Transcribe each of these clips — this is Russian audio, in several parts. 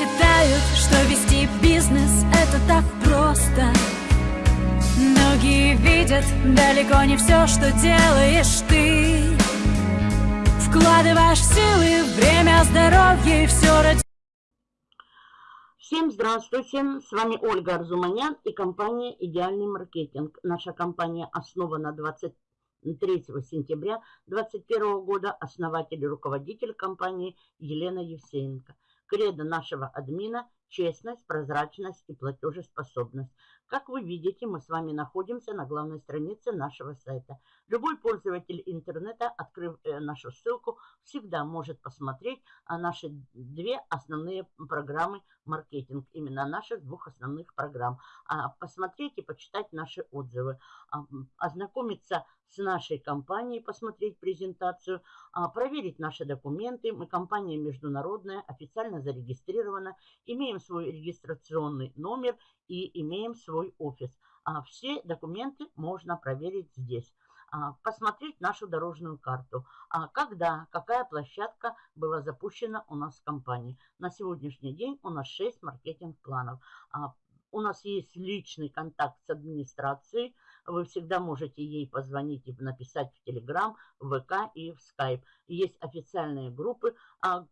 считают, что вести бизнес это так просто Многие видят далеко не все, что делаешь ты Вкладываешь силы, время, здоровье и все ради Всем здравствуйте, с вами Ольга Арзуманян и компания «Идеальный маркетинг». Наша компания основана 23 сентября 2021 года, основатель и руководитель компании Елена Евсеенко. Кредо нашего админа – честность, прозрачность и платежеспособность. Как вы видите, мы с вами находимся на главной странице нашего сайта. Любой пользователь интернета, открыв э, нашу ссылку, всегда может посмотреть а, наши две основные программы маркетинг. Именно наших двух основных программ. А, посмотреть и почитать наши отзывы. А, ознакомиться с нашей компанией, посмотреть презентацию, а, проверить наши документы. Мы компания международная, официально зарегистрирована, имеем свой регистрационный номер и имеем свой офис. Все документы можно проверить здесь посмотреть нашу дорожную карту. Когда, какая площадка была запущена у нас в компании. На сегодняшний день у нас 6 маркетинг-планов. У нас есть личный контакт с администрацией. Вы всегда можете ей позвонить и написать в Telegram, в ВК и в Skype. Есть официальные группы. А,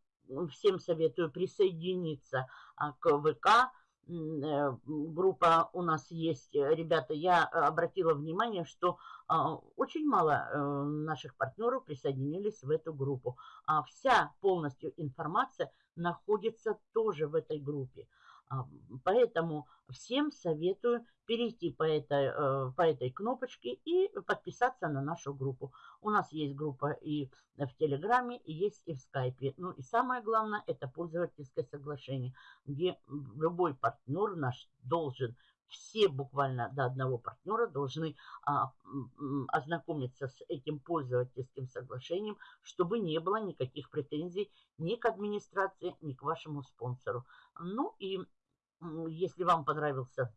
всем советую присоединиться а, к ВК. Э, группа у нас есть. Ребята, я обратила внимание, что а, очень мало э, наших партнеров присоединились в эту группу. А вся полностью информация находится тоже в этой группе. А, поэтому всем советую перейти по этой, э, по этой кнопочке и подписаться на нашу группу. У нас есть группа и в Телеграме, и есть и в Скайпе. Ну и самое главное, это пользовательское соглашение, где любой партнер наш должен все буквально до одного партнера должны а, ознакомиться с этим пользовательским соглашением, чтобы не было никаких претензий ни к администрации, ни к вашему спонсору. Ну и если вам понравился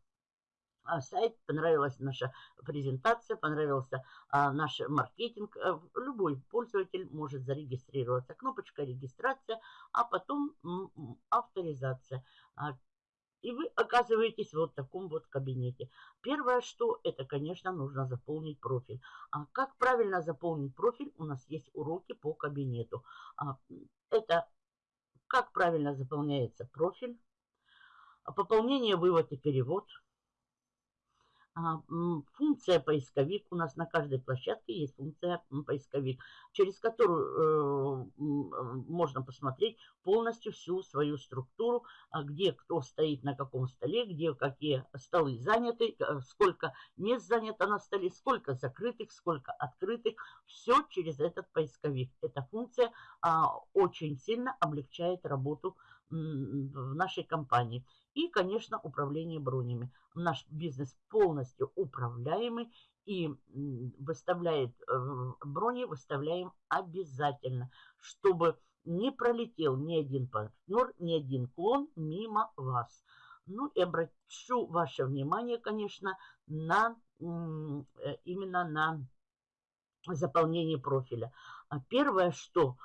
а, сайт, понравилась наша презентация, понравился а, наш маркетинг, а, любой пользователь может зарегистрироваться. Кнопочка регистрация, а потом авторизация. А, и вы оказываетесь вот в таком вот кабинете. Первое, что это, конечно, нужно заполнить профиль. А как правильно заполнить профиль? У нас есть уроки по кабинету. А, это как правильно заполняется профиль пополнение, вывод и перевод. А, функция поисковик. У нас на каждой площадке есть функция поисковик, через которую э, можно посмотреть полностью всю свою структуру, а где кто стоит на каком столе, где какие столы заняты, сколько мест занято на столе, сколько закрытых, сколько открытых. Все через этот поисковик. Эта функция а, очень сильно облегчает работу в нашей компании. И, конечно, управление бронями. Наш бизнес полностью управляемый и выставляет э, брони, выставляем обязательно, чтобы не пролетел ни один партнер, ни один клон мимо вас. Ну и обращу ваше внимание, конечно, на э, именно на заполнение профиля. А первое, что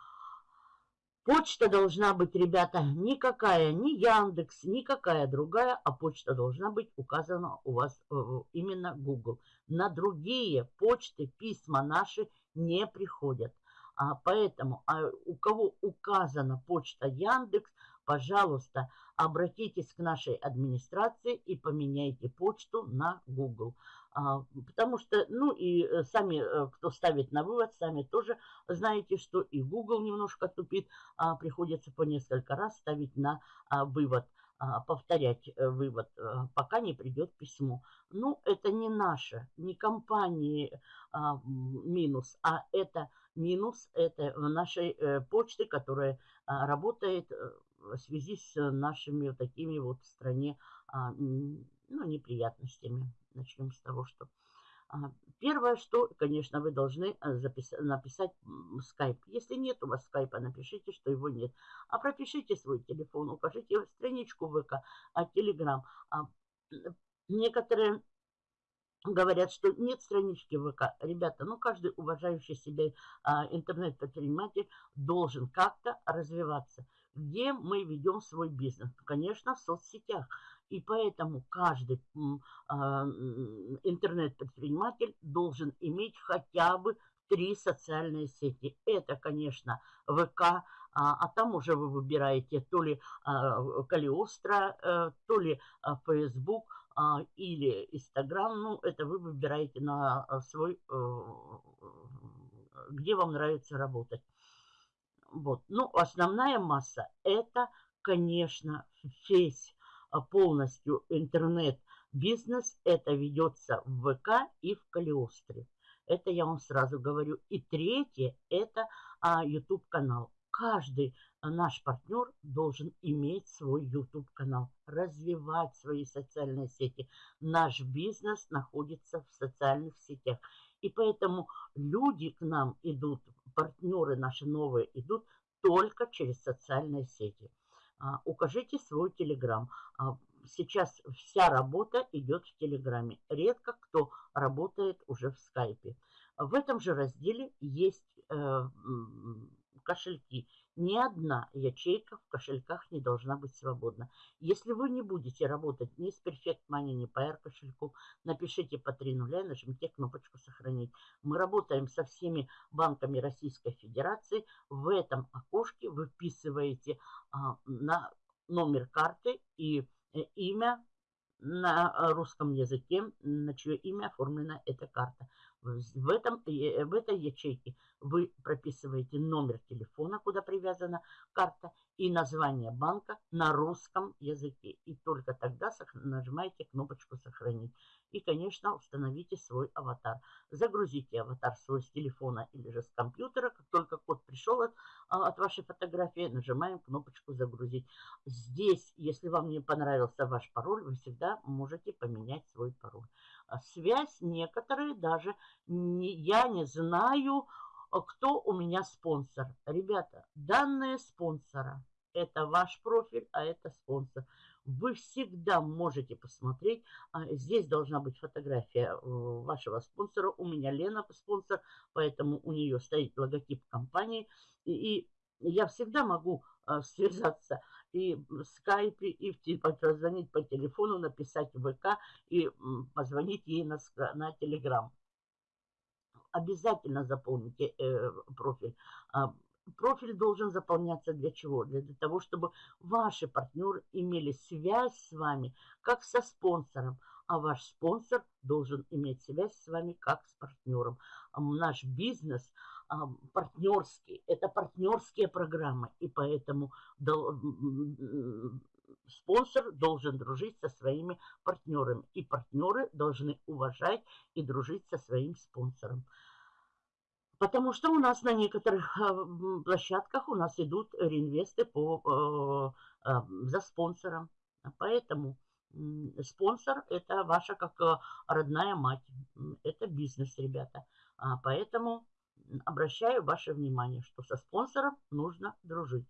Почта должна быть, ребята, никакая, ни Яндекс, никакая другая, а почта должна быть указана у вас э, именно Google. На другие почты письма наши не приходят. А поэтому а у кого указана почта Яндекс, пожалуйста, обратитесь к нашей администрации и поменяйте почту на Google. А, потому что, ну и э, сами, э, кто ставит на вывод, сами тоже знаете, что и Google немножко тупит, а, приходится по несколько раз ставить на а, вывод повторять э, вывод, пока не придет письмо. Ну, это не наша, не компании минус, а это минус, это нашей почты, которая работает в связи с нашими вот такими вот в стране ну, неприятностями. Начнем с того, что... А, первое, что, конечно, вы должны э, записать, написать скайп. Если нет у вас скайпа, напишите, что его нет. А пропишите свой телефон, укажите страничку ВК, а Телеграм. А, некоторые говорят, что нет странички ВК. Ребята, ну каждый уважающий себя а, интернет-предприниматель должен как-то развиваться. Где мы ведем свой бизнес? Конечно, в соцсетях. И поэтому каждый а, интернет-предприниматель должен иметь хотя бы три социальные сети. Это, конечно, ВК, а, а там уже вы выбираете то ли а, Калиостро, а, то ли Facebook или Инстаграм. Ну, это вы выбираете на свой, а, где вам нравится работать. Вот. Ну, основная масса это, конечно, весь полностью интернет-бизнес. Это ведется в ВК и в Калиостре. Это я вам сразу говорю. И третье – это а, YouTube-канал. Каждый а, наш партнер должен иметь свой YouTube-канал, развивать свои социальные сети. Наш бизнес находится в социальных сетях. И поэтому люди к нам идут, партнеры наши новые идут только через социальные сети. А, укажите свой телеграм. А, сейчас вся работа идет в Телеграме. Редко кто работает уже в Скайпе. В этом же разделе есть э, кошельки. Ни одна ячейка в кошельках не должна быть свободна. Если вы не будете работать ни с Perfect Money, ни по R кошельку, напишите по 3 нуля и нажмите кнопочку «Сохранить». Мы работаем со всеми банками Российской Федерации. В этом окошке вы вписываете а, на номер карты и Э, имя на э, русском языке, на чье имя оформлена эта карта. В, этом, э, в этой ячейке вы прописываете номер телефона, куда привязана карта, и название банка на русском языке. И только тогда нажимаете кнопочку «Сохранить». И, конечно, установите свой аватар. Загрузите аватар свой с телефона или же с компьютера. Как только код пришел от, а, от вашей фотографии, нажимаем кнопочку «Загрузить». Здесь, если вам не понравился ваш пароль, вы всегда можете поменять свой пароль. А связь некоторые даже не, я не знаю, а кто у меня спонсор. Ребята, данные спонсора – это ваш профиль, а это спонсор. Вы всегда можете посмотреть. А, здесь должна быть фотография э, вашего спонсора. У меня Лена спонсор, поэтому у нее стоит логотип компании. И, я всегда могу связаться и в скайпе, и в, позвонить по телефону, написать в ВК и позвонить ей на, на телеграм обязательно заполните э, профиль. А, профиль должен заполняться для чего? Для, того, чтобы ваши партнеры имели связь с вами, как со спонсором, а ваш спонсор должен иметь связь с вами, как с партнером. Наш бизнес а, партнерский, это партнерские программы, и поэтому спонсор должен дружить со своими партнерами, и партнеры должны уважать и дружить со своим спонсором. Потому что у нас на некоторых а, площадках у нас идут реинвесты по, э, э, за спонсором. Поэтому спонсор – это ваша как э, родная мать. Это бизнес, ребята. А, поэтому обращаю ваше внимание, что со спонсором нужно дружить.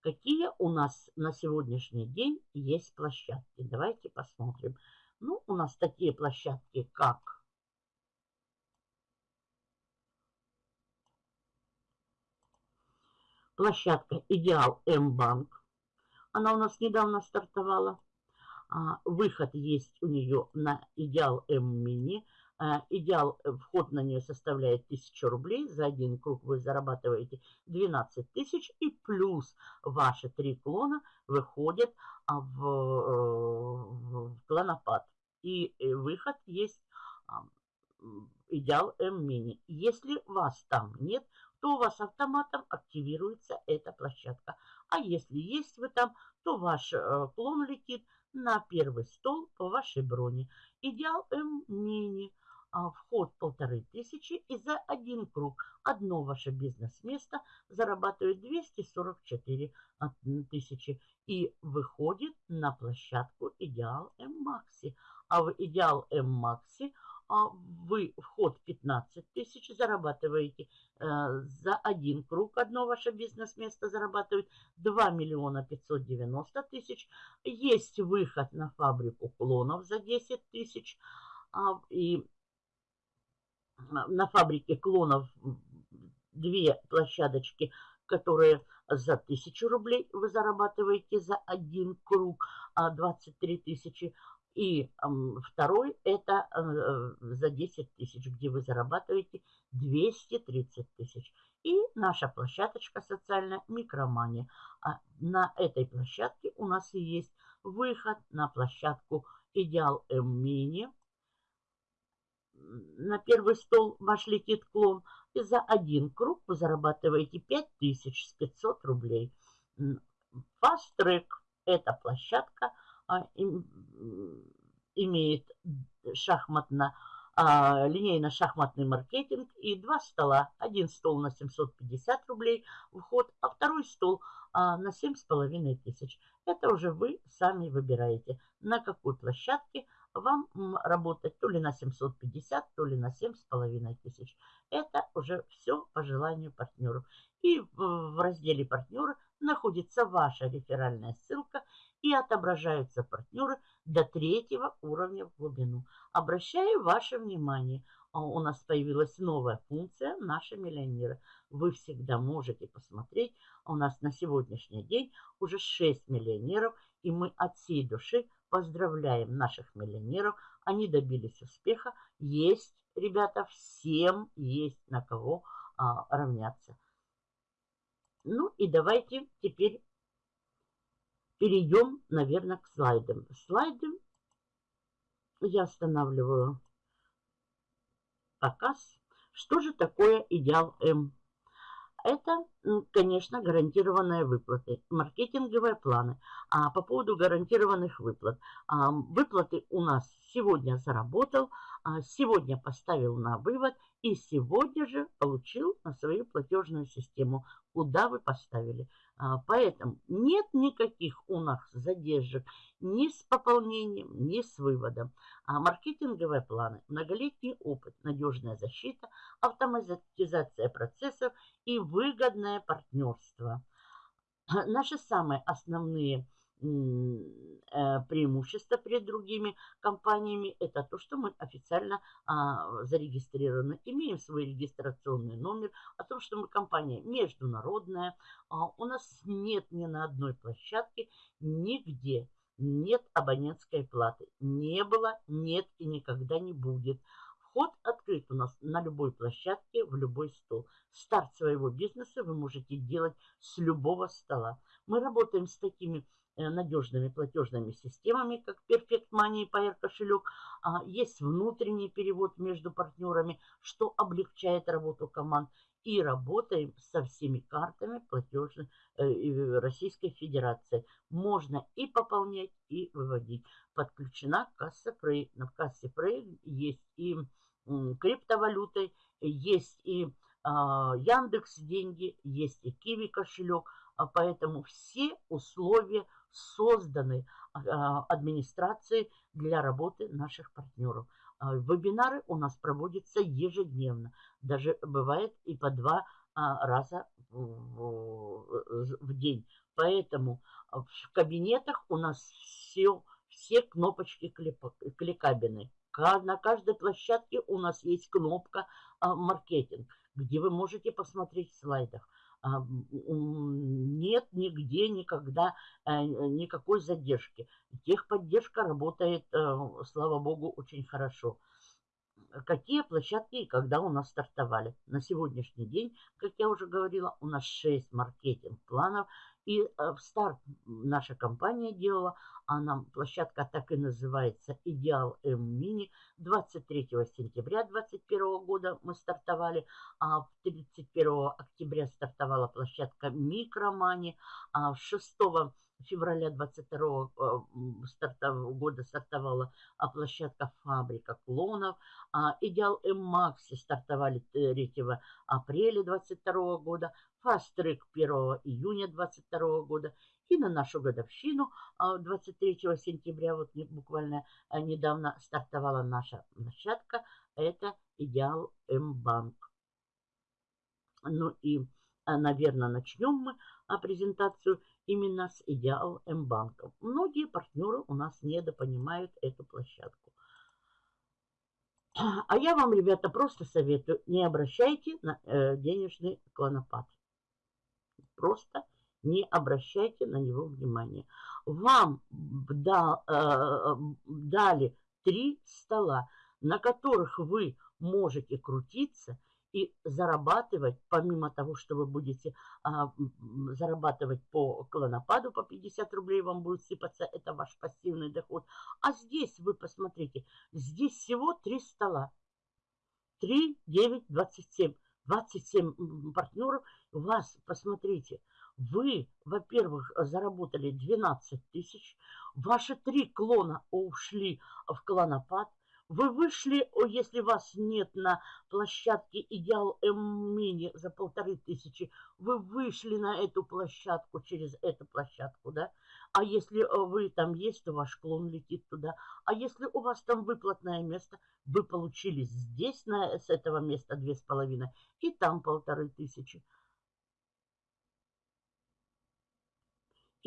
Какие у нас на сегодняшний день есть площадки? Давайте посмотрим. Ну, у нас такие площадки, как площадка Идеал М-банк. Она у нас недавно стартовала. А, выход есть у нее на Идеал М-мини. А, идеал, э, вход на нее составляет 1000 рублей. За один круг вы зарабатываете 12 тысяч. И плюс ваши три клона выходят а, в, э, в клонопад. И э, выход есть идеал М-мини. Если вас там нет, то у вас автоматом активируется эта площадка. А если есть вы там, то ваш клон летит на первый стол по вашей броне. Идеал М-мини. А, вход полторы тысячи и за один круг одно ваше бизнес-место зарабатывает 244 а, тысячи и выходит на площадку Идеал М-Макси. А в Идеал М-Макси а вы вход 15 тысяч зарабатываете э, за один круг. Одно ваше бизнес-место зарабатывает 2 миллиона 590 тысяч. Есть выход на фабрику клонов за 10 тысяч. А, и на фабрике клонов две площадочки которые за 1000 рублей вы зарабатываете за один круг 23 а, тысячи. И второй это э, за 10 тысяч, где вы зарабатываете 230 тысяч. И наша площадочка социальная микромания. А на этой площадке у нас есть выход на площадку Идеал М-Мини. На первый стол ваш летит клон. И за один круг вы зарабатываете 5500 рублей. Fast Track – это площадка, а, имеет шахматно а, линейно-шахматный маркетинг и два стола. Один стол на 750 рублей вход, а второй стол а, на 7,5 тысяч. Это уже вы сами выбираете, на какой площадке вам работать, то ли на 750, то ли на 7,5 тысяч. Это уже все по желанию партнеров. И в разделе партнеры находится ваша реферальная ссылка и отображаются партнеры до третьего уровня в глубину. Обращаю ваше внимание, а, у нас появилась новая функция «Наши миллионеры». Вы всегда можете посмотреть, у нас на сегодняшний день уже 6 миллионеров, и мы от всей души поздравляем наших миллионеров. Они добились успеха. Есть, ребята, всем есть на кого а, равняться. Ну и давайте теперь перейдем, наверное, к слайдам. Слайды я останавливаю показ. Что же такое идеал М? Это, конечно, гарантированные выплаты, маркетинговые планы. А по поводу гарантированных выплат. А, выплаты у нас сегодня заработал, а, сегодня поставил на вывод и сегодня же получил на свою платежную систему, куда вы поставили. А, поэтому нет никаких у нас задержек ни с пополнением, ни с выводом. А маркетинговые планы, многолетний опыт, надежная защита, автоматизация процессов и выгодное партнерство. Наши самые основные преимущество перед другими компаниями – это то, что мы официально а, зарегистрированы, имеем свой регистрационный номер, о том, что мы компания международная, а, у нас нет ни на одной площадке, нигде нет абонентской платы. Не было, нет и никогда не будет. Вход открыт у нас на любой площадке, в любой стол. Старт своего бизнеса вы можете делать с любого стола. Мы работаем с такими Э, надежными платежными системами, как Perfect Money и Pair кошелек. А, есть внутренний перевод между партнерами, что облегчает работу команд. И работаем со всеми картами платежной э, Российской Федерации. Можно и пополнять, и выводить. Подключена касса Prey. На кассе Prey есть и криптовалюты, есть и а, Яндекс деньги, есть и Киви кошелек. А поэтому все условия созданы а, администрацией для работы наших партнеров. А, вебинары у нас проводятся ежедневно. Даже бывает и по два а, раза в день. Поэтому в кабинетах у нас все, все кнопочки кликабины. На каждой площадке у нас есть кнопка маркетинг, где вы можете посмотреть в слайдах. А, нет нигде никогда э, никакой задержки. Техподдержка работает, э, слава богу, очень хорошо. Какие площадки и когда у нас стартовали? На сегодняшний день, как я уже говорила, у нас 6 маркетинг-планов. И э, в старт наша компания делала, она, площадка так и называется «Идеал М-Мини». 23 сентября 2021 года мы стартовали, а 31 октября стартовала площадка «Микромани», а 6 февраля 22 э, года стартовала а, площадка «Фабрика клонов». А, «Идеал М-Макси» стартовали 3 апреля 22 года. «Фаст-трек» 1 июня 22 года. И на нашу годовщину 23 а, сентября, вот буквально недавно стартовала наша площадка. Это «Идеал М-Банк». Ну и, наверное, начнем мы презентацию именно с Идеал М-банком. Многие партнеры у нас недопонимают эту площадку. А я вам, ребята, просто советую, не обращайте на э, денежный клонопад. Просто не обращайте на него внимания. Вам да, э, дали три стола, на которых вы можете крутиться и зарабатывать, помимо того, что вы будете а, зарабатывать по клонопаду, по 50 рублей вам будет сыпаться, это ваш пассивный доход. А здесь, вы посмотрите, здесь всего три стола. 3, 9, 27. 27 партнеров. Вас, посмотрите, вы, во-первых, заработали 12 тысяч. Ваши три клона ушли в клонопад. Вы вышли, если вас нет на площадке Идеал М-Мини за полторы тысячи, вы вышли на эту площадку через эту площадку, да? А если э, вы там есть, то ваш клон летит туда. А если у вас там выплатное место, вы получили здесь на, с этого места две с половиной и там полторы тысячи.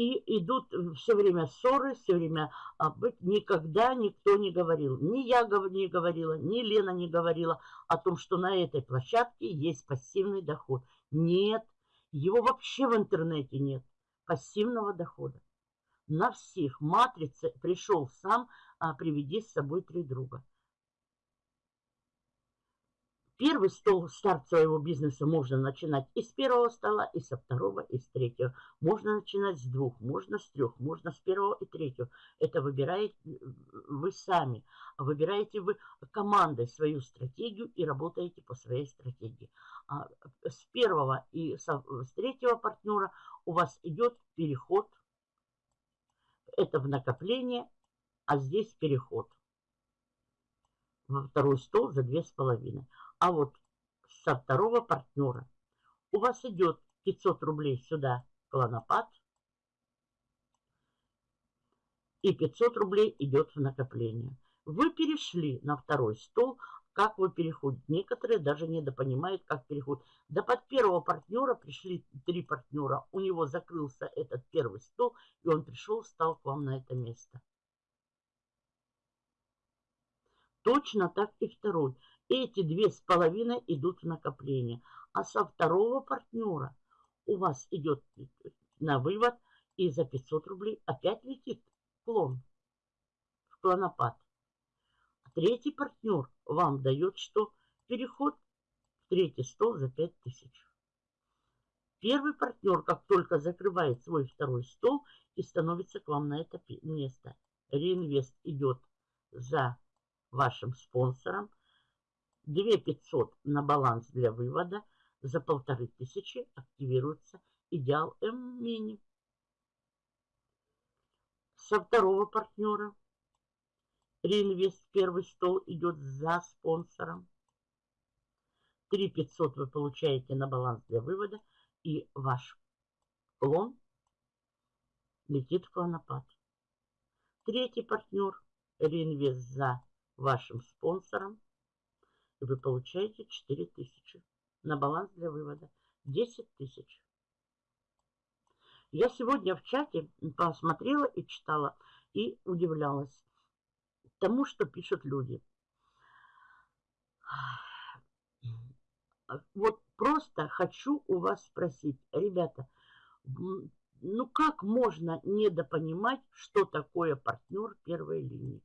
И идут э, все время ссоры, все время а, никогда никто не говорил. Ни я не говорила, ни Лена не говорила о том, что на этой площадке есть пассивный доход. Нет, его вообще в интернете нет, пассивного дохода. На всех матрице пришел сам, а, приведи с собой три друга. Первый стол, старт своего бизнеса можно начинать и с первого стола, и со второго, и с третьего. Можно начинать с двух, можно с трех, можно с первого и третьего. Это выбираете вы сами. Выбираете вы командой свою стратегию и работаете по своей стратегии. А с первого и с третьего партнера у вас идет переход. Это в накопление, а здесь переход во второй стол за две с половиной. А вот со второго партнера у вас идет 500 рублей сюда клонопад. И 500 идет идет в накопление. Вы перешли на второй стол. Как вы переходите? Некоторые даже недопонимают, как переход. Да под первого партнера пришли три партнера. У него закрылся этот первый стол, и он пришел, встал к вам на это место. Точно так и второй. Эти две с половиной идут в накопление. А со второго партнера у вас идет на вывод и за 500 рублей опять летит клон в клонопад. А третий партнер вам дает что? Переход в третий стол за 5000. Первый партнер, как только закрывает свой второй стол и становится к вам на это место, реинвест идет за вашим спонсором – 2 500 на баланс для вывода, за полторы тысячи активируется идеал М-мини. Со второго партнера реинвест первый стол идет за спонсором. 3 500 вы получаете на баланс для вывода и ваш клон летит в клонопад. Третий партнер реинвест за вашим спонсором и вы получаете 4000 на баланс для вывода. 10 тысяч. Я сегодня в чате посмотрела и читала и удивлялась тому, что пишут люди. Вот просто хочу у вас спросить, ребята, ну как можно недопонимать, что такое партнер первой линии?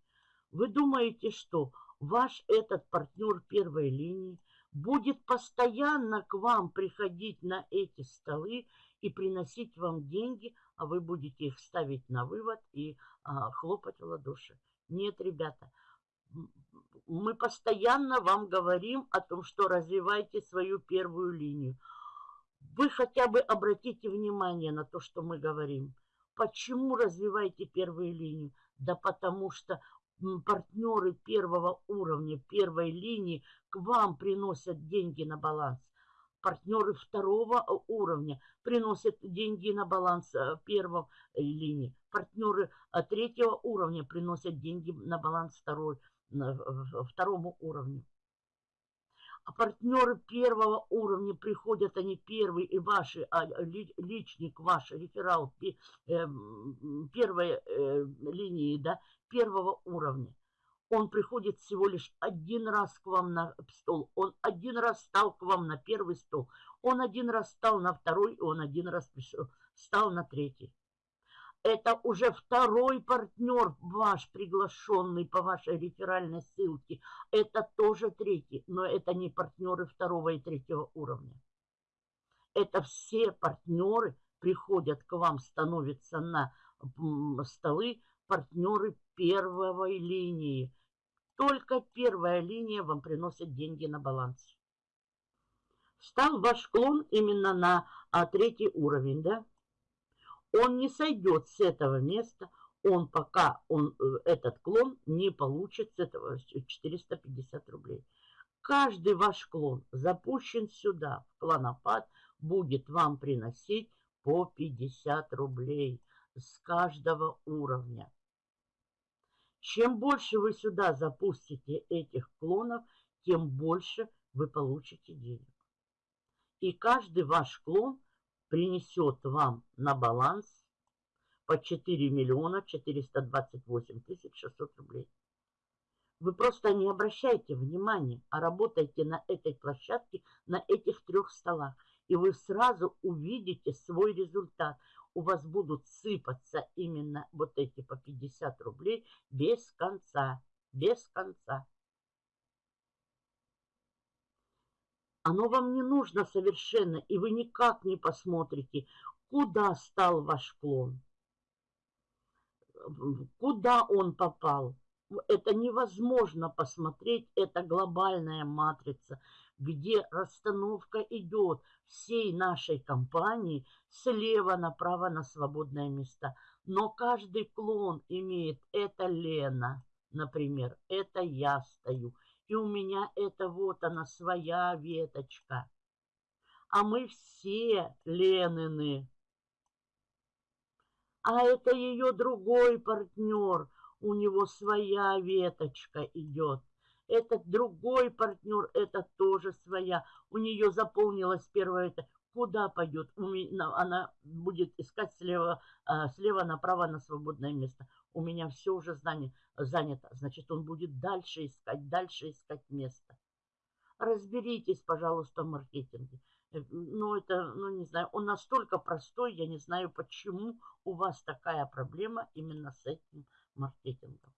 Вы думаете, что ваш этот партнер первой линии будет постоянно к вам приходить на эти столы и приносить вам деньги, а вы будете их ставить на вывод и а, хлопать в ладоши. Нет, ребята, мы постоянно вам говорим о том, что развивайте свою первую линию. Вы хотя бы обратите внимание на то, что мы говорим. Почему развивайте первую линию? Да потому что партнеры первого уровня, первой линии к вам приносят деньги на баланс. Партнеры второго э, уровня приносят деньги на баланс э, первой э, линии. Партнеры третьего уровня приносят деньги на баланс второй, второму уровню. А партнеры первого уровня приходят, они первые и ваши, а личник ваш, реферал первой линии, да, первого уровня. Он приходит всего лишь один раз к вам на стол. Он один раз стал к вам на первый стол. Он один раз стал на второй, он один раз стал на третий. Это уже второй партнер ваш, приглашенный по вашей реферальной ссылке. Это тоже третий, но это не партнеры второго и третьего уровня. Это все партнеры приходят к вам, становятся на столы партнеры первой линии. Только первая линия вам приносит деньги на баланс. Стал ваш клон именно на а, третий уровень, да? Он не сойдет с этого места, он пока он, э, этот клон не получит с этого 450 рублей. Каждый ваш клон запущен сюда, в клонопад, будет вам приносить по 50 рублей с каждого уровня. Чем больше вы сюда запустите этих клонов, тем больше вы получите денег. И каждый ваш клон принесет вам на баланс по 4 миллиона 428 тысяч 600 рублей. Вы просто не обращайте внимания, а работайте на этой площадке, на этих трех столах. И вы сразу увидите свой результат. У вас будут сыпаться именно вот эти по 50 рублей без конца. Без конца. Оно вам не нужно совершенно, и вы никак не посмотрите, куда стал ваш клон, куда он попал. Это невозможно посмотреть, это глобальная матрица, где расстановка идет всей нашей компании слева направо на свободное место. Но каждый клон имеет, это Лена, например, это я стою – и у меня это вот она, своя веточка. А мы все Ленины. А это ее другой партнер, у него своя веточка идет. Этот другой партнер, это тоже своя. У нее заполнилась первая это. Куда пойдет? Она будет искать слева, а, слева направо на свободное место у меня все уже занято. Значит, он будет дальше искать, дальше искать место. Разберитесь, пожалуйста, в маркетинге. Э, ну, это, ну, не знаю, он настолько простой, я не знаю, почему у вас такая проблема именно с этим маркетингом.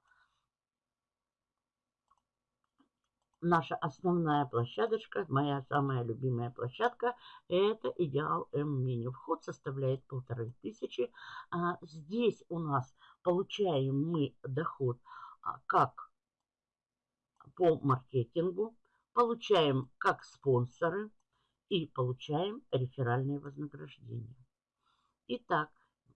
Наша основная площадочка, моя самая любимая площадка, это Идеал М-Мини. Вход составляет полторы тысячи. А здесь у нас получаем мы доход а, как по маркетингу, получаем как спонсоры и получаем реферальные вознаграждения. Итак,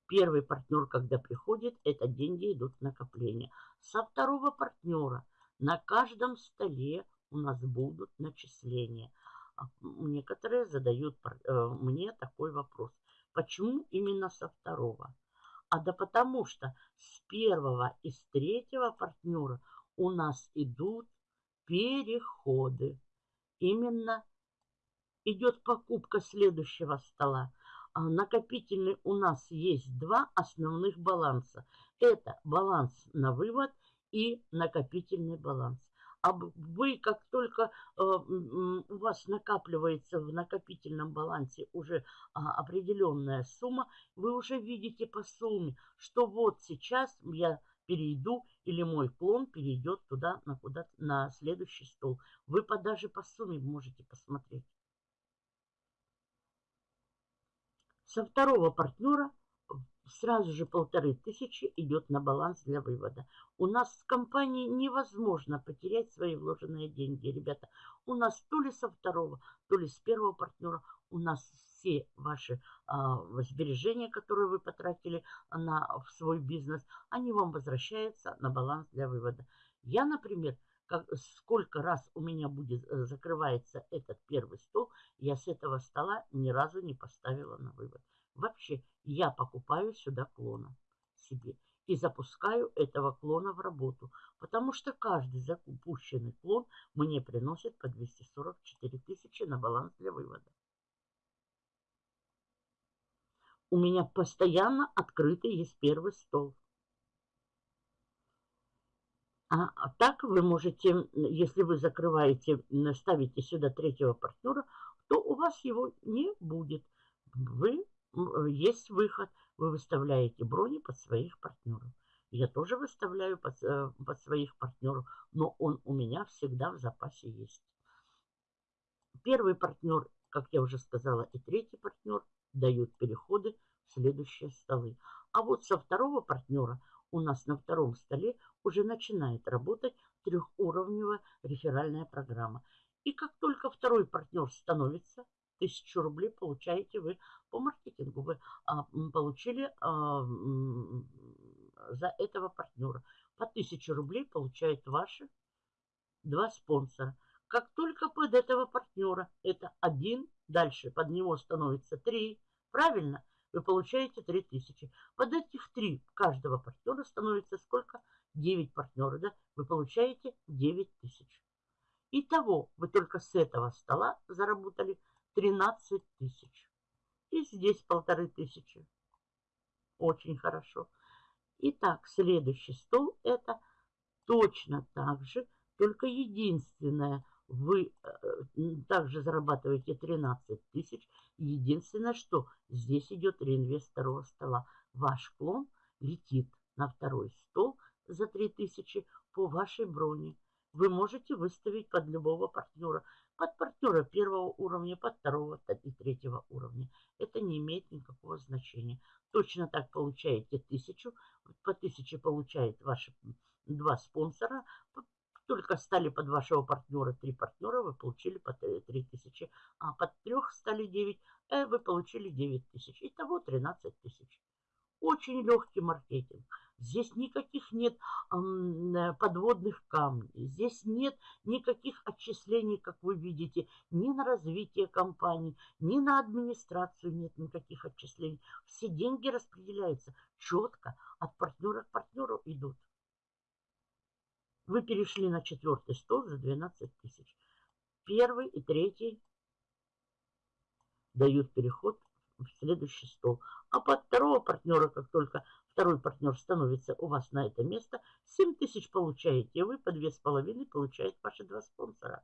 первый партнер, когда приходит, это деньги идут в накопление. Со второго партнера на каждом столе у нас будут начисления. А, некоторые задают э, мне такой вопрос. Почему именно со второго? А да потому что с первого и с третьего партнера у нас идут переходы. Именно идет покупка следующего стола. А накопительный у нас есть два основных баланса. Это баланс на вывод и накопительный баланс а вы, как только э, у вас накапливается в накопительном балансе уже а, определенная сумма, вы уже видите по сумме, что вот сейчас я перейду или мой клон перейдет туда, на, куда на следующий стол. Вы по, даже по сумме можете посмотреть. Со второго партнера сразу же полторы тысячи идет на баланс для вывода. У нас с компанией невозможно потерять свои вложенные деньги, ребята. У нас то ли со второго, то ли с первого партнера у нас все ваши а, сбережения, которые вы потратили на, в свой бизнес, они вам возвращаются на баланс для вывода. Я, например, как, сколько раз у меня будет э, закрывается этот первый стол, я с этого стола ни разу не поставила на вывод. Вообще, я покупаю сюда клона себе и запускаю этого клона в работу, потому что каждый запущенный клон мне приносит по 244 тысячи на баланс для вывода. У меня постоянно открытый есть первый стол. А, так вы можете, если вы закрываете, ставите сюда третьего партнера, то у вас его не будет. Вы, есть выход, вы выставляете брони под своих партнеров. Я тоже выставляю под, э, под своих партнеров, но он у меня всегда в запасе есть. Первый партнер, как я уже сказала, и третий партнер дают переходы в следующие столы. А вот со второго партнера у нас на втором столе уже начинает работать трехуровневая реферальная программа. И как только второй партнер становится, тысячу рублей получаете вы по маркетингу. Вы а, получили а, за этого партнера. По 1000 рублей получают ваши два спонсора. Как только под этого партнера это один, дальше под него становится три, правильно? Вы получаете 3000. Под этих три каждого партнера становится сколько? 9 партнеров, да? Вы получаете 9000. Итого вы только с этого стола заработали 13 тысяч. И здесь полторы тысячи. Очень хорошо. Итак, следующий стол это точно так же, только единственное, вы э, также зарабатываете 13 тысяч. Единственное, что здесь идет реинвест второго стола. Ваш клон летит на второй стол за 3000 по вашей броне. Вы можете выставить под любого партнера. Под партнера первого уровня, под второго и третьего уровня. Это не имеет никакого значения. Точно так получаете тысячу. По тысяче получает ваши два спонсора. Только стали под вашего партнера три партнера, вы получили по три тысячи. А под трех стали девять, э, вы получили девять тысяч. Итого тринадцать тысяч. Очень легкий маркетинг. Здесь никаких нет э, подводных камней. Здесь нет никаких отчислений, как вы видите, ни на развитие компании, ни на администрацию нет никаких отчислений. Все деньги распределяются четко, от партнера к партнеру идут. Вы перешли на четвертый стол за 12 тысяч. Первый и третий дают переход в следующий стол. А под второго партнера, как только второй партнер становится у вас на это место, 7 тысяч получаете вы, по 2,5 получает ваши два спонсора.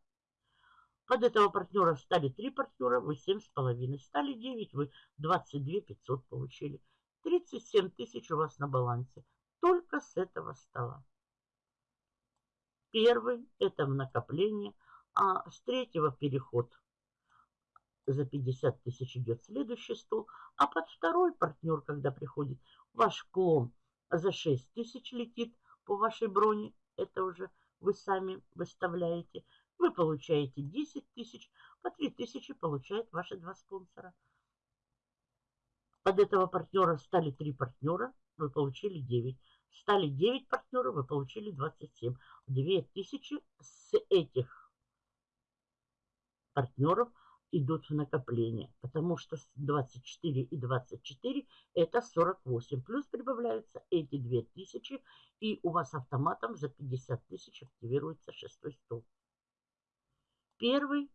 Под этого партнера стали 3 партнера, вы 7,5. Стали 9, вы 22 500 получили. 37 тысяч у вас на балансе. Только с этого стола. Первый – это в накопление, а с третьего переход за 50 тысяч идет следующий стол, а под второй партнер, когда приходит, ваш клон за 6 тысяч летит по вашей броне, это уже вы сами выставляете. Вы получаете 10 тысяч, по 3 тысячи получают ваши два спонсора. Под этого партнера стали 3 партнера, вы получили 9. Стали 9 партнеров, вы получили 27. 2000 с этих партнеров – идут в накопление, потому что 24 и 24 это 48. Плюс прибавляются эти 2000, и у вас автоматом за 50 тысяч активируется шестой стол. Первый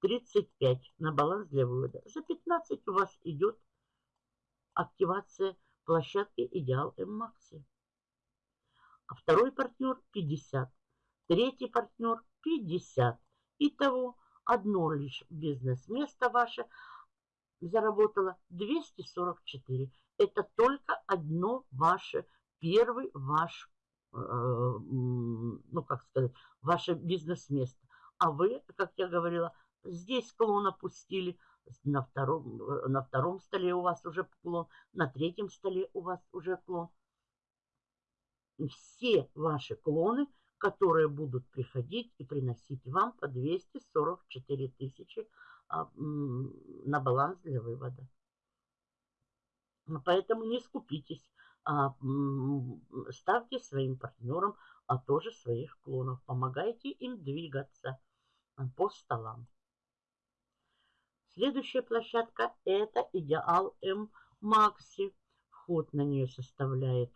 35 на баланс для вывода. За 15 у вас идет активация площадки Идеал М-Макси. А второй партнер 50. Третий партнер 50. Итого одно лишь бизнес-место ваше заработало 244. Это только одно ваше, первый ваш, э, ну как сказать, ваше бизнес-место. А вы, как я говорила, здесь клон опустили, на втором, на втором столе у вас уже клон, на третьем столе у вас уже клон. Все ваши клоны – которые будут приходить и приносить вам по 244 тысячи а, на баланс для вывода. Поэтому не скупитесь, а, ставьте своим партнерам а тоже своих клонов. Помогайте им двигаться по столам. Следующая площадка это Идеал М Макси. Вход на нее составляет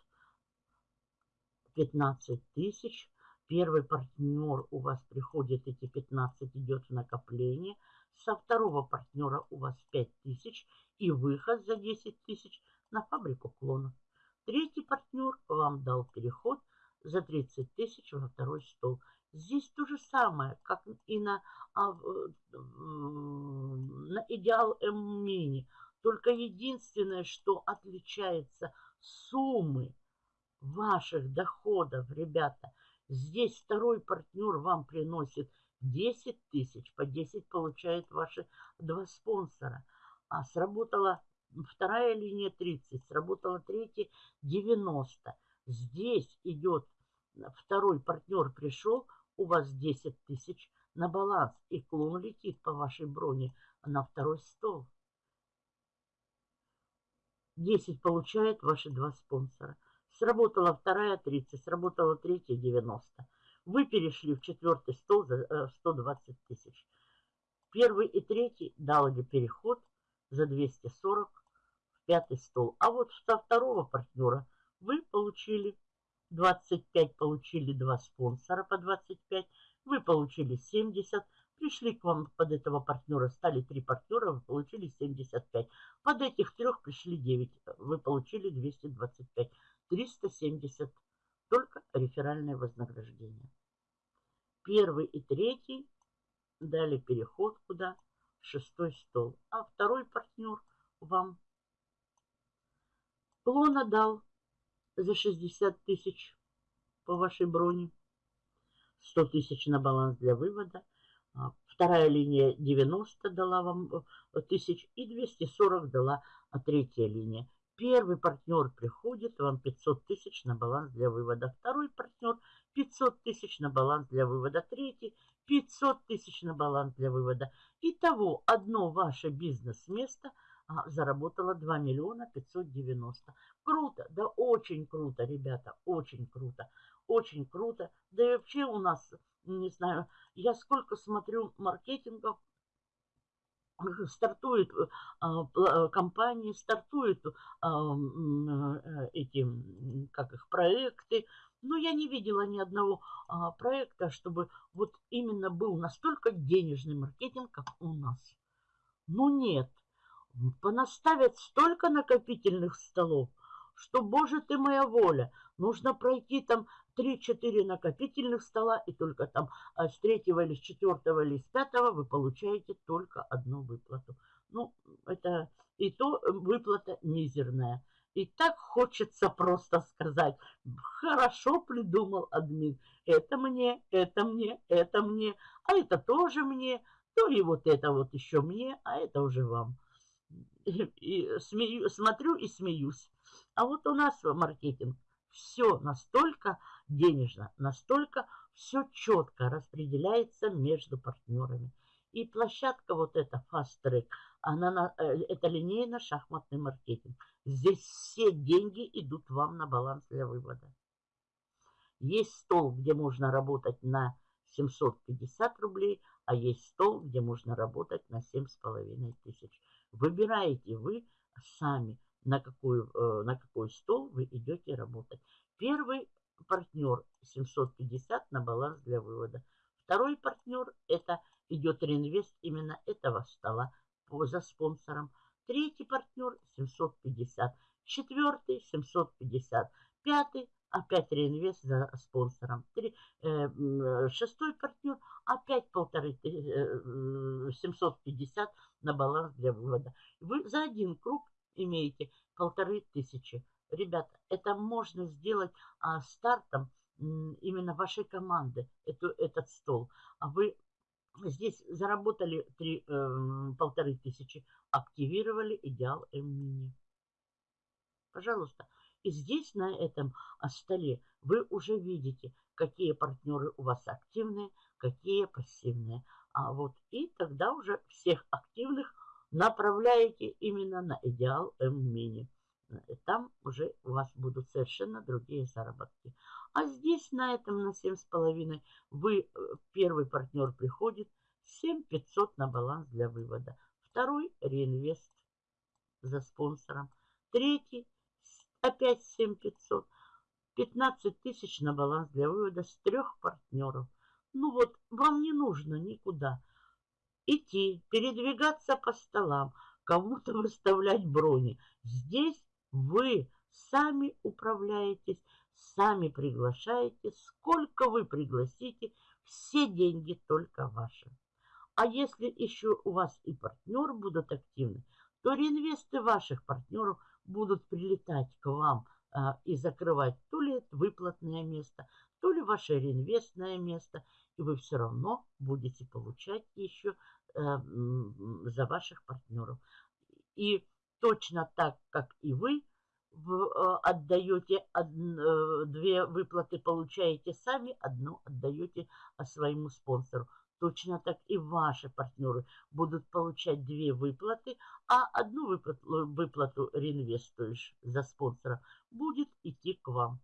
15 тысяч. Первый партнер у вас приходит, эти 15 идет в накопление. Со второго партнера у вас 5000 и выход за 10 тысяч на фабрику клонов. Третий партнер вам дал переход за 30 тысяч во второй стол. Здесь то же самое, как и на, а, на идеал М-мини. Только единственное, что отличается суммы ваших доходов, ребята, здесь второй партнер вам приносит 10 тысяч, по 10 получают ваши два спонсора. А сработала вторая линия 30, сработала третья 90. Здесь идет второй партнер пришел, у вас 10 тысяч на баланс, и клон летит по вашей броне на второй стол. 10 получают ваши два спонсора. Сработала вторая 30, сработала третья 90. Вы перешли в четвертый стол за 120 э, тысяч. Первый и третий дали переход за 240 в пятый стол. А вот со второго партнера вы получили 25, получили два спонсора по 25, вы получили 70, пришли к вам под этого партнера, стали три партнера, вы получили 75. Под этих трех пришли 9, вы получили 225. 370 только реферальное вознаграждение. Первый и третий дали переход куда? Шестой стол. А второй партнер вам клона дал за 60 тысяч по вашей броне. 100 тысяч на баланс для вывода. А, вторая линия 90 дала вам э, тысяч и 240 дала а третья линия. Первый партнер приходит, вам 500 тысяч на баланс для вывода. Второй партнер 500 тысяч на баланс для вывода. Третий 500 тысяч на баланс для вывода. Итого одно ваше бизнес-место а, заработало 2 миллиона 590. Круто, да очень круто, ребята, очень круто, очень круто. Да и вообще у нас, не знаю, я сколько смотрю маркетингов, стартует а, а, компании, стартуют а, э, эти, как их, проекты. Но я не видела ни одного а, проекта, чтобы вот именно был настолько денежный маркетинг, как у нас. Ну нет, понаставят столько накопительных столов, что, боже ты моя воля, нужно пройти там 3-4 накопительных стола, и только там а с третьего или с четвертого или с пятого вы получаете только одну выплату. Ну, это и то выплата мизерная. И так хочется просто сказать, хорошо придумал админ, это мне, это мне, это мне, а это тоже мне, то и вот это вот еще мне, а это уже вам. И, и смею, смотрю и смеюсь. А вот у нас маркетинг все настолько денежно, настолько все четко распределяется между партнерами. И площадка вот эта Fast Track, она, э, это линейно-шахматный маркетинг. Здесь все деньги идут вам на баланс для вывода. Есть стол, где можно работать на 750 рублей, а есть стол, где можно работать на 7,5 тысяч. Выбираете вы сами, на, какую, э, на какой стол вы идете работать. Первый партнер 750 на баланс для вывода. Второй партнер это идет реинвест именно этого стола за спонсором. Третий партнер 750. Четвертый 750. Пятый опять реинвест за спонсором. Три, э, шестой партнер опять полторы э, 750 на баланс для вывода. Вы за один круг имеете полторы тысячи. Ребята, это можно сделать а, стартом именно вашей команды, эту, этот стол. А вы здесь заработали три, э, полторы тысячи, активировали идеал М-мини. Пожалуйста. И здесь на этом а, столе вы уже видите, какие партнеры у вас активные, какие пассивные. А вот и тогда уже всех активных направляете именно на идеал М-мини. Там уже у вас будут совершенно другие заработки. А здесь на этом, на 7,5, вы, э, первый партнер приходит, 7500 на баланс для вывода. Второй реинвест за спонсором. Третий опять 7500. 15 тысяч на баланс для вывода с трех партнеров. Ну вот, вам не нужно никуда идти, передвигаться по столам, кому-то выставлять брони. Здесь вы сами управляетесь Сами приглашаете, сколько вы пригласите, все деньги только ваши. А если еще у вас и партнеры будут активны, то реинвесты ваших партнеров будут прилетать к вам а, и закрывать то ли выплатное место, то ли ваше реинвестное место, и вы все равно будете получать еще а, за ваших партнеров. И точно так, как и вы, а, отдаете а, две выплаты, получаете сами, одну отдаете а, своему спонсору. Точно так и ваши партнеры будут получать две выплаты, а одну выплату, выплату реинвестуешь за спонсора будет идти к вам.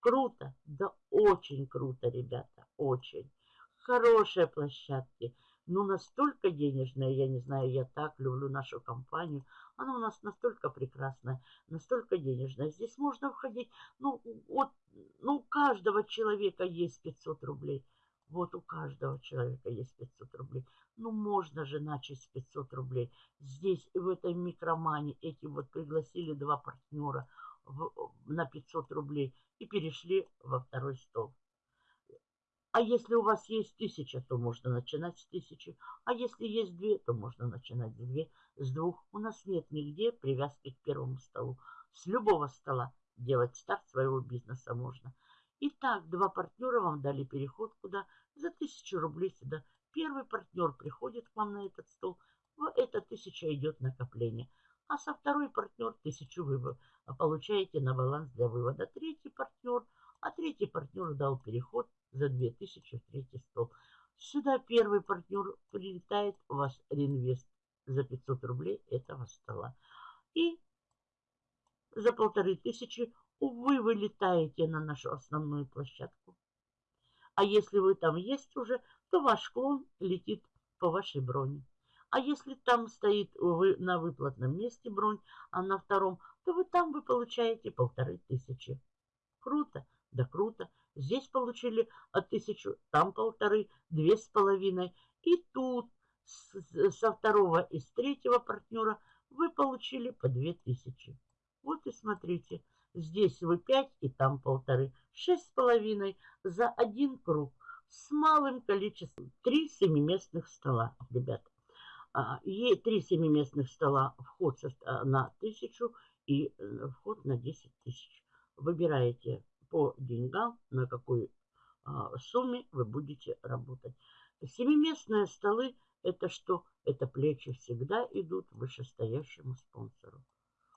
Круто, да очень круто, ребята, очень. Хорошие площадки, ну настолько денежная, я не знаю, я так люблю нашу компанию. Она у нас настолько прекрасная, настолько денежная. Здесь можно входить, ну, вот, ну, у каждого человека есть 500 рублей. Вот у каждого человека есть 500 рублей. Ну, можно же начать с 500 рублей. Здесь, в этой микромане, эти вот пригласили два партнера в, на 500 рублей и перешли во второй стол. А если у вас есть тысяча, то можно начинать с тысячи. А если есть две, то можно начинать с две, с двух. У нас нет нигде привязки к первому столу. С любого стола делать старт своего бизнеса можно. Итак, два партнера вам дали переход куда? За тысячу рублей сюда. Первый партнер приходит к вам на этот стол. В эта тысяча идет накопление. А со второй партнер тысячу вы получаете на баланс для вывода. Третий партнер, а третий партнер дал переход за 2000 в третий стол. Сюда первый партнер прилетает, у вас реинвест за 500 рублей этого стола. И за полторы тысячи вы вылетаете на нашу основную площадку. А если вы там есть уже, то ваш клон летит по вашей броне. А если там стоит вы на выплатном месте бронь, а на втором, то вы там вы получаете полторы тысячи. Круто, да круто. Здесь получили от тысячу, там полторы, две с половиной. И тут со второго и с третьего партнера вы получили по две тысячи. Вот и смотрите, Здесь вы 5 и там полторы. Шесть с половиной за один круг с малым количеством. Три семиместных стола, ребята. А, три семиместных стола вход на тысячу и э, вход на 10 тысяч. Выбираете по деньгам, на какой а, сумме вы будете работать. Семиместные столы это что? Это плечи всегда идут вышестоящему спонсору.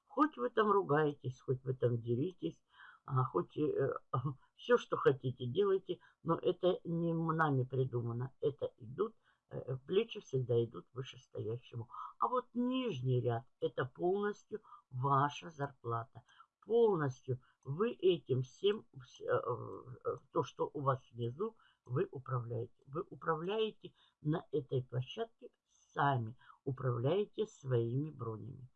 Хоть вы там ругаетесь, хоть вы там деритесь, а, хоть э, все, что хотите, делайте, но это не нами придумано. Это идут, плечи всегда идут вышестоящему. А вот нижний ряд – это полностью ваша зарплата. Полностью вы этим всем, э, э, то, что у вас внизу, вы управляете. Вы управляете на этой площадке сами, управляете своими бронями.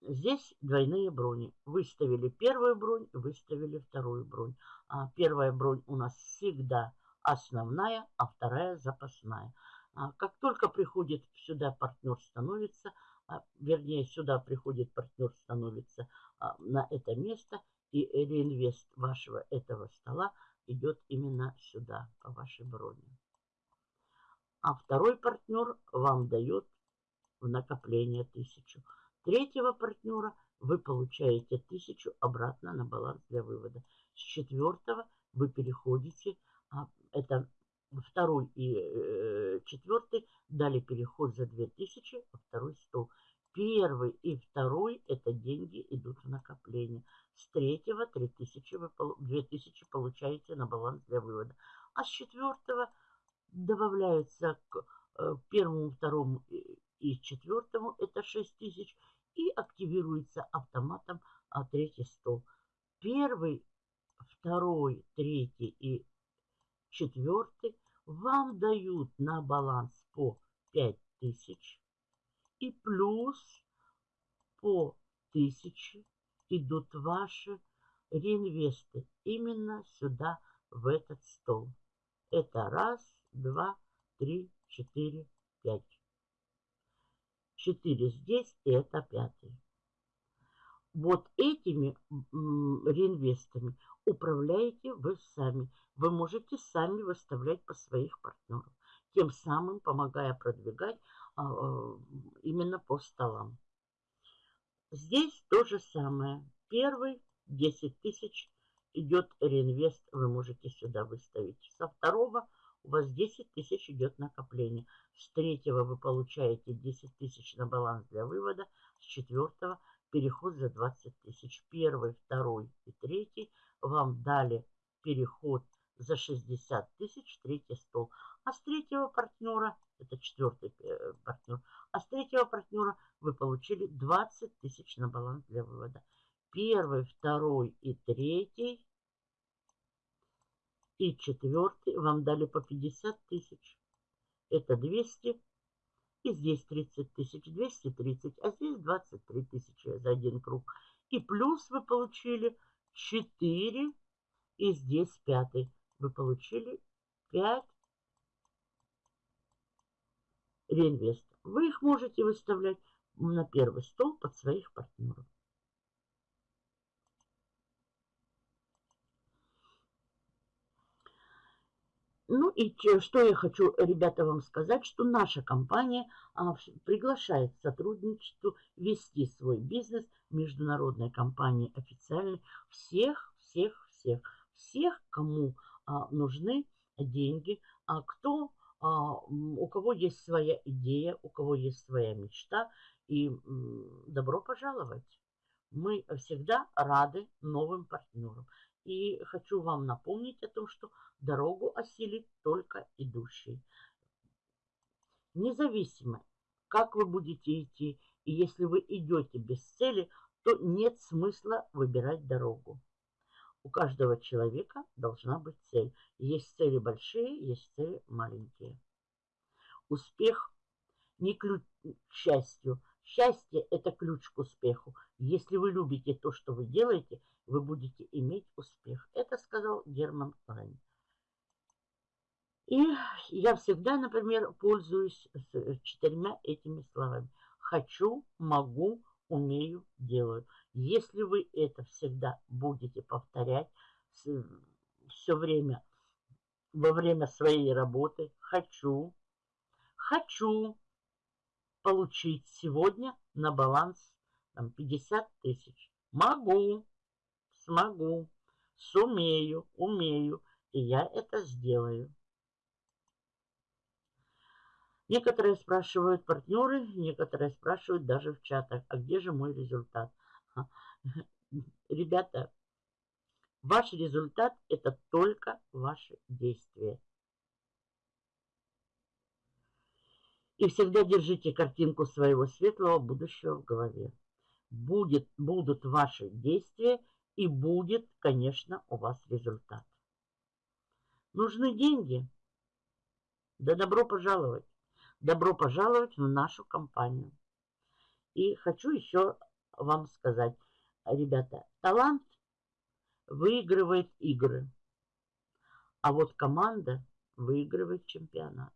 Здесь двойные брони. Выставили первую бронь, выставили вторую бронь. А первая бронь у нас всегда основная, а вторая запасная. А как только приходит сюда партнер становится, а, вернее сюда приходит партнер становится а, на это место, и реинвест вашего этого стола идет именно сюда, по вашей броне. А второй партнер вам дает в накопление тысячу третьего партнера вы получаете тысячу обратно на баланс для вывода. С четвертого вы переходите, это второй и э, четвертый дали переход за 2000 во второй стол. Первый и второй это деньги идут в накопление. С третьего 3000 вы 2000 получаете на баланс для вывода. А с четвертого добавляется к э, первому, второму и четвертому это 6000 и активируется автоматом а, третий стол. Первый, второй, третий и четвертый вам дают на баланс по 5000 и плюс по 1000 идут ваши реинвесты именно сюда, в этот стол. Это раз, два, три, четыре, пять. 4 здесь, и это пятый. Вот этими реинвестами управляете вы сами. Вы можете сами выставлять по своих партнеров, тем самым помогая продвигать а, а, именно по столам. Здесь то же самое. Первый 10 тысяч идет реинвест, вы можете сюда выставить. Со второго у вас 10 тысяч идет накопление. С третьего вы получаете 10 тысяч на баланс для вывода. С четвертого переход за 20 тысяч. Первый, второй и третий вам дали переход за 60 тысяч, третий стол. А с третьего партнера, это четвертый э, партнер, а с третьего партнера вы получили 20 тысяч на баланс для вывода. Первый, второй и третий и четвертый вам дали по 50 тысяч. Это 200 и здесь 30 тысяч, 230, а здесь 23 тысячи за один круг. И плюс вы получили 4, и здесь 5. Вы получили 5 реинвест. Вы их можете выставлять на первый стол под своих партнеров. Ну и что я хочу, ребята, вам сказать, что наша компания а, приглашает к сотрудничеству вести свой бизнес международной компании официальной всех, всех, всех, всех, кому а, нужны деньги, а кто, а, у кого есть своя идея, у кого есть своя мечта, и добро пожаловать. Мы всегда рады новым партнерам. И хочу вам напомнить о том, что дорогу осилит только идущий. Независимо, как вы будете идти, и если вы идете без цели, то нет смысла выбирать дорогу. У каждого человека должна быть цель. Есть цели большие, есть цели маленькие. Успех не ключ к счастью. Счастье – это ключ к успеху. Если вы любите то, что вы делаете, вы будете иметь успех. Это сказал Герман Лайн. И я всегда, например, пользуюсь четырьмя этими словами. Хочу, могу, умею, делаю. Если вы это всегда будете повторять все время, во время своей работы, хочу, хочу получить сегодня на баланс там, 50 тысяч. Могу, смогу, сумею, умею, и я это сделаю. Некоторые спрашивают партнеры, некоторые спрашивают даже в чатах, а где же мой результат? Ребята, ваш результат – это только ваши действия. И всегда держите картинку своего светлого будущего в голове. Будет, будут ваши действия, и будет, конечно, у вас результат. Нужны деньги? Да добро пожаловать. Добро пожаловать в нашу компанию. И хочу еще вам сказать, ребята, талант выигрывает игры, а вот команда выигрывает чемпионат.